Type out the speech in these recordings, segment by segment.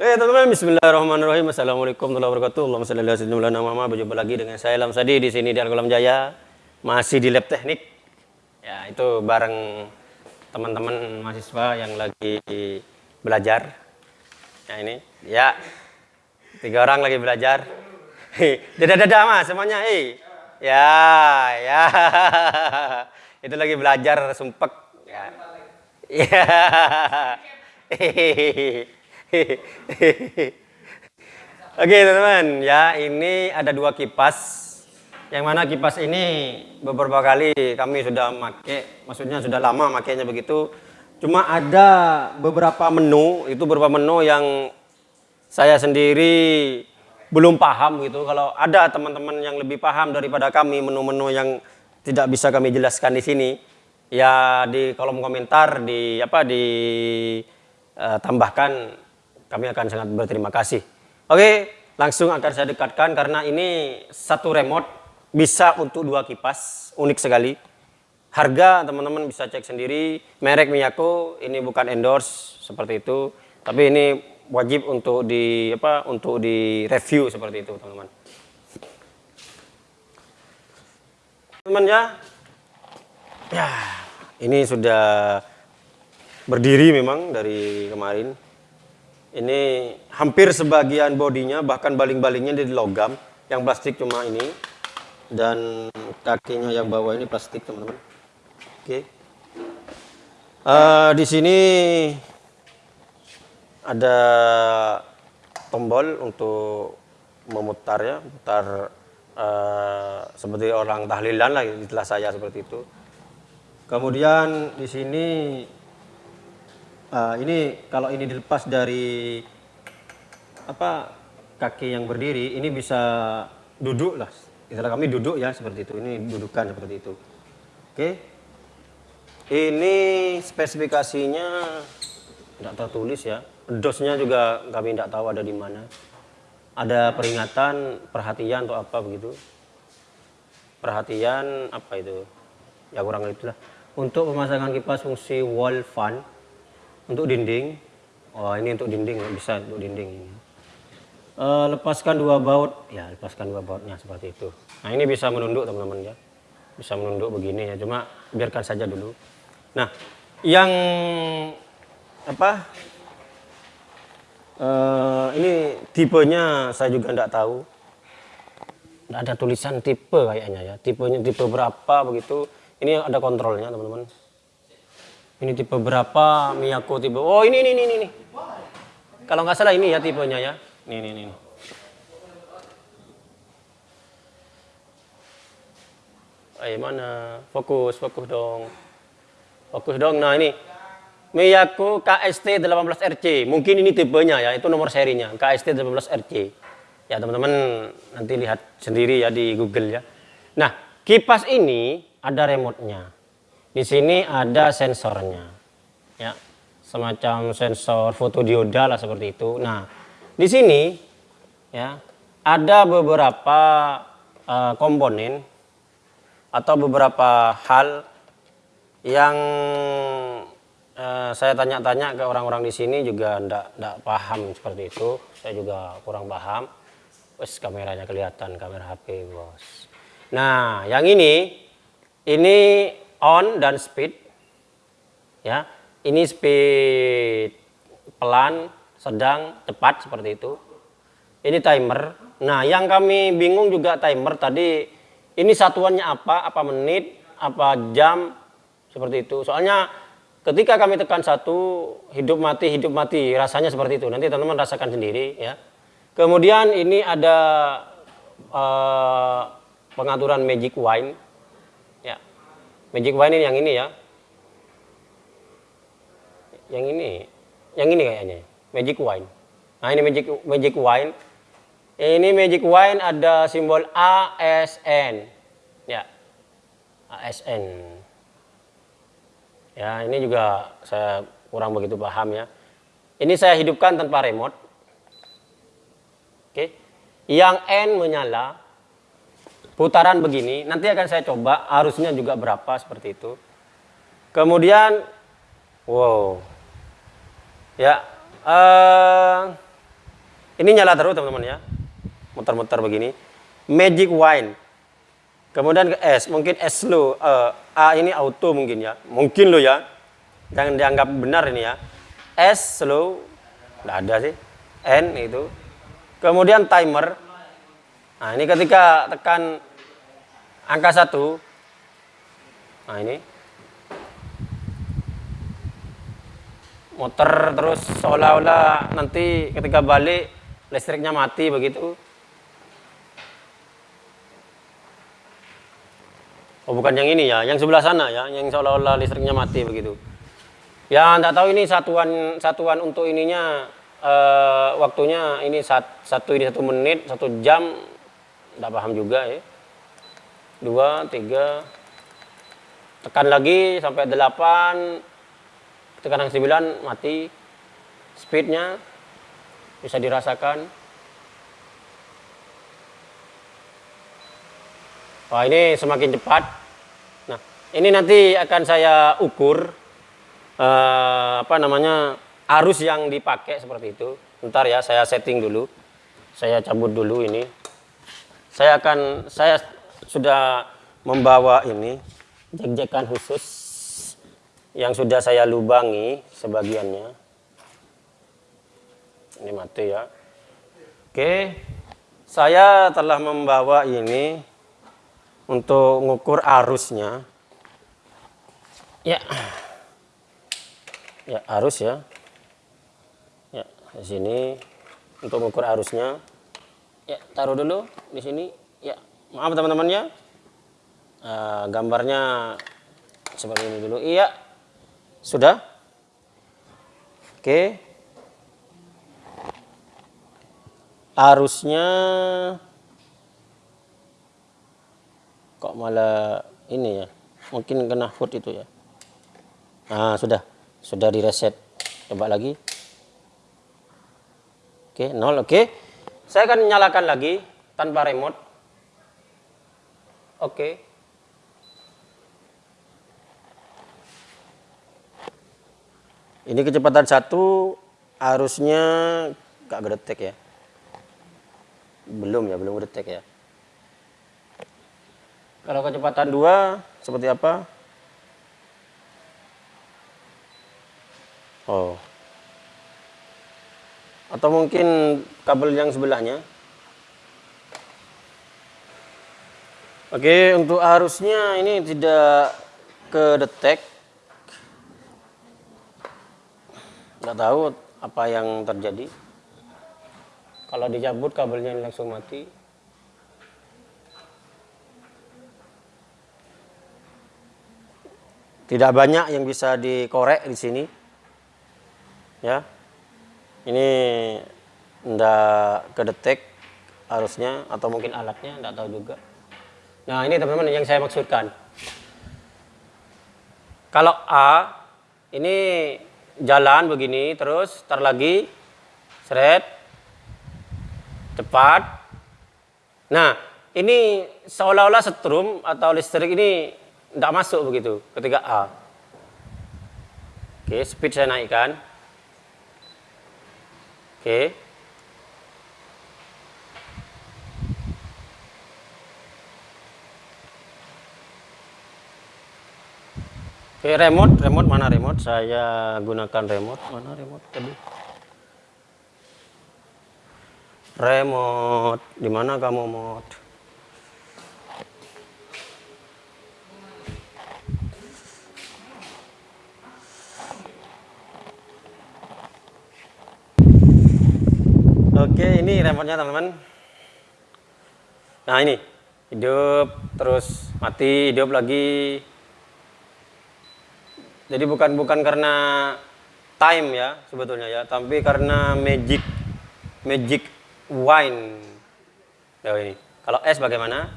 Oke teman-teman, Bismillahirrahmanirrahim. Assalamualaikum warahmatullahi wabarakatuh. Allahumma. Berjumpa lagi dengan saya Lam Sadi di sini di Alkolam Jaya. Masih di lab teknik. Ya, itu bareng teman-teman mahasiswa yang lagi belajar. Ya ini, ya. Tiga orang lagi belajar. Dadah-dadah mas semuanya. Hei. Ya, ya. itu lagi belajar sumpek. Ya. Ya. Oke teman-teman, ya ini ada dua kipas. Yang mana kipas ini beberapa kali kami sudah make, maksudnya sudah lama makainya begitu. Cuma ada beberapa menu, itu beberapa menu yang saya sendiri belum paham gitu. Kalau ada teman-teman yang lebih paham daripada kami menu-menu yang tidak bisa kami jelaskan di sini, ya di kolom komentar di apa di uh, tambahkan kami akan sangat berterima kasih. Oke, langsung akan saya dekatkan karena ini satu remote bisa untuk dua kipas, unik sekali. Harga teman-teman bisa cek sendiri, merek Miyako ini bukan endorse seperti itu, tapi ini wajib untuk di apa untuk di review seperti itu, teman-teman. Teman ya. Ya, ini sudah berdiri memang dari kemarin ini hampir sebagian bodinya bahkan baling-balingnya di logam yang plastik cuma ini. Dan kakinya yang bawah ini plastik teman-teman. Oke. Okay. uh, eh, di sini ada tombol untuk memutar ya putar uh, seperti orang tahlilan lah istilah saya seperti itu. Kemudian di sini uh, ini kalau ini dilepas dari apa kaki yang berdiri ini bisa duduk lah. Istilah kami duduk ya seperti itu. Ini dudukan seperti itu. Oke. Ini spesifikasinya tidak tertulis ya. Dosnya juga kami tidak tahu ada di mana. Ada peringatan perhatian atau apa begitu. Perhatian apa itu? Ya kurang lebih lah untuk pemasangan kipas fungsi wall fan untuk dinding? Oh ini untuk dinding bisa untuk dinding ini. Uh, lepaskan dua baut. Ya lepaskan dua bautnya seperti itu. Nah ini bisa menunduk teman-teman ya. Bisa menunduk begini ya cuma biarkan saja dulu. Nah yang apa uh, ini tipenya saya juga tidak tahu. Tidak ada tulisan tipe kayaknya ya. Tipenya tipe berapa begitu. Ini ada kontrolnya teman-teman ini tipe berapa? Miyako tipe oh ini ini ini ini kalau nggak salah ini ya tipenya ya. Ini ini ini Ayo mana? Fokus fokus dong. Fokus dong. Nah ini. Miyako KST 18RC mungkin ini tipenya ya. Itu nomor serinya. KST 18RC ya teman-teman nanti lihat sendiri ya di Google ya. Nah kipas ini ada remote-nya di sini ada sensornya, ya, semacam sensor fotodioda lah seperti itu. Nah, di sini ya ada beberapa uh, komponen atau beberapa hal yang uh, saya tanya-tanya ke orang-orang di sini juga ndak ndak paham seperti itu. Saya juga kurang paham. Wes kameranya kelihatan kamera HP bos. Nah, yang ini ini on dan speed ya. Ini speed pelan sedang cepat seperti itu. Ini timer. Nah yang kami bingung juga timer tadi ini satuannya apa apa menit apa jam seperti itu. Soalnya ketika kami tekan satu hidup mati hidup mati rasanya seperti itu. Nanti teman-teman rasakan sendiri ya. Kemudian ini ada uh, pengaturan magic wine Magic wine ini yang ini ya. Yang ini. Yang ini kayaknya. Magic wine. Nah, ini magic magic wine. Ini magic wine ada simbol ASN. Ya. ASN. Ya, ini juga saya kurang begitu paham ya. Ini saya hidupkan tanpa remote. Oke. Yang N menyala, putaran begini nanti akan saya coba arusnya juga berapa seperti itu kemudian wow ya uh, Ini nyala terus teman-teman ya. Muter-muter begini. Magic wine. Kemudian ke S, mungkin S slow. Uh, A ini auto mungkin ya. Mungkin lo ya. Jangan dianggap benar ini ya. S slow. Tidak ada sih. N itu. Kemudian timer. Nah ini ketika tekan angka satu. Nah ini. Motor terus seolah-olah nanti ketika balik listriknya mati begitu. Oh bukan yang ini ya, yang sebelah sana ya, yang seolah-olah listriknya mati begitu. Ya tidak tahu ini satuan satuan untuk ininya uh, waktunya ini sat, satu ini satu menit satu jam tidak paham juga ya. Dua tiga tekan lagi sampai delapan tekan yang sembilan mati speednya bisa dirasakan. Wah ini semakin cepat ini nanti akan saya ukur uh, apa namanya arus yang dipakai seperti itu. Ntar ya saya setting dulu. Saya cabut dulu ini. Saya akan saya sudah membawa ini jek-jekan khusus yang sudah saya lubangi sebagiannya. Ini mati ya. Oke. Saya telah membawa ini untuk mengukur arusnya. Ya. Ya, arus ya. Ya, di sini untuk mengukur arusnya. Ya, taruh dulu di sini. Ya, maaf teman-teman ya. Uh, gambarnya seperti ini dulu. Iya. Sudah? Oke. Arusnya kok malah ini ya. Mungkin kena foot itu ya. Nah, sudah. Sudah direset. Coba lagi. Oke, nol. Oke. Saya akan nyalakan lagi tanpa remote. Oke. Ini kecepatan satu harusnya gak gedetek ya. Belum ya, belum gedetek ya. Kalau kecepatan dua seperti apa? Oh. Atau mungkin kabel yang sebelahnya. Oke, untuk arusnya ini tidak ke detek. Nggak tahu apa yang terjadi. Kalau dicabut kabelnya langsung mati. Tidak banyak yang bisa dikorek di sini ya ini ndak kedetek harusnya atau mungkin alatnya ndak tahu juga nah ini teman-teman yang saya maksudkan. Kalau A ini jalan begini terus tar lagi seret cepat. Nah ini seolah-olah setrum atau listrik ini tidak masuk begitu ketika A. Oke speed saya naikkan. Oke. Oke, remote, remote mana remote? Saya gunakan remote. Mana remote tadi? Remote, di mana kamu mod? Oke, ini remote-nya teman-teman. Nah, ini. Hidup, terus mati, hidup lagi. Jadi bukan bukan karena time ya sebetulnya ya, tapi karena magic magic wine. Nah, ini. Kalau S bagaimana?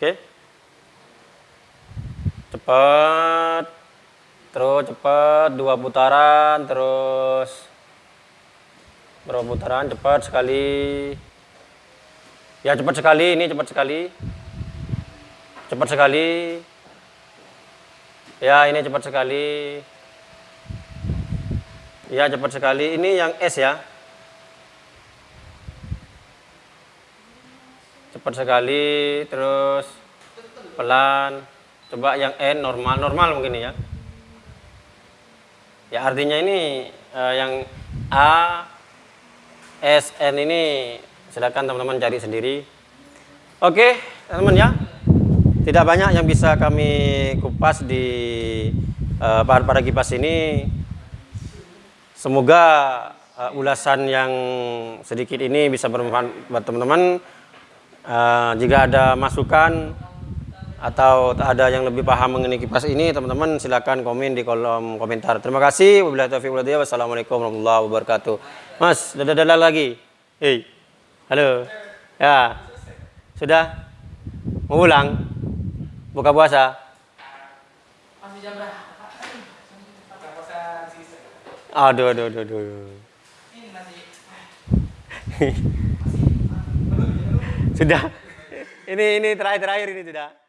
Oke. Cepat. Dua putaran terus berapa putaran cepat sekali. Ya cepat sekali, ini cepat sekali. Cepat sekali. Ya ini cepat sekali. Ya cepat sekali. Ini yang S ya. Cepat sekali. Terus pelan. Coba yang N normal, normal mungkin ya. Ya artinya ini uh, yang A, S, N ini silakan teman-teman cari sendiri. Oke, teman-teman ya. Tidak banyak yang bisa kami kupas di uh, pada kipas ini. Semoga uh, ulasan yang sedikit ini bisa bermanfaat buat teman-teman. Uh, jika ada masukan atau ada yang lebih paham mengenai kipas ini teman-teman silakan komen di kolom komentar. Terima kasih. Wabillahi taufiq walhidayah wassalamualaikum warahmatullahi wabarakatuh. Mas dadah dadah lagi? Hei. Halo. Ya. Sudah? Mau pulang buka puasa? Aduh aduh aduh, aduh. sudah? Ini ini terakhir terakhir ini sudah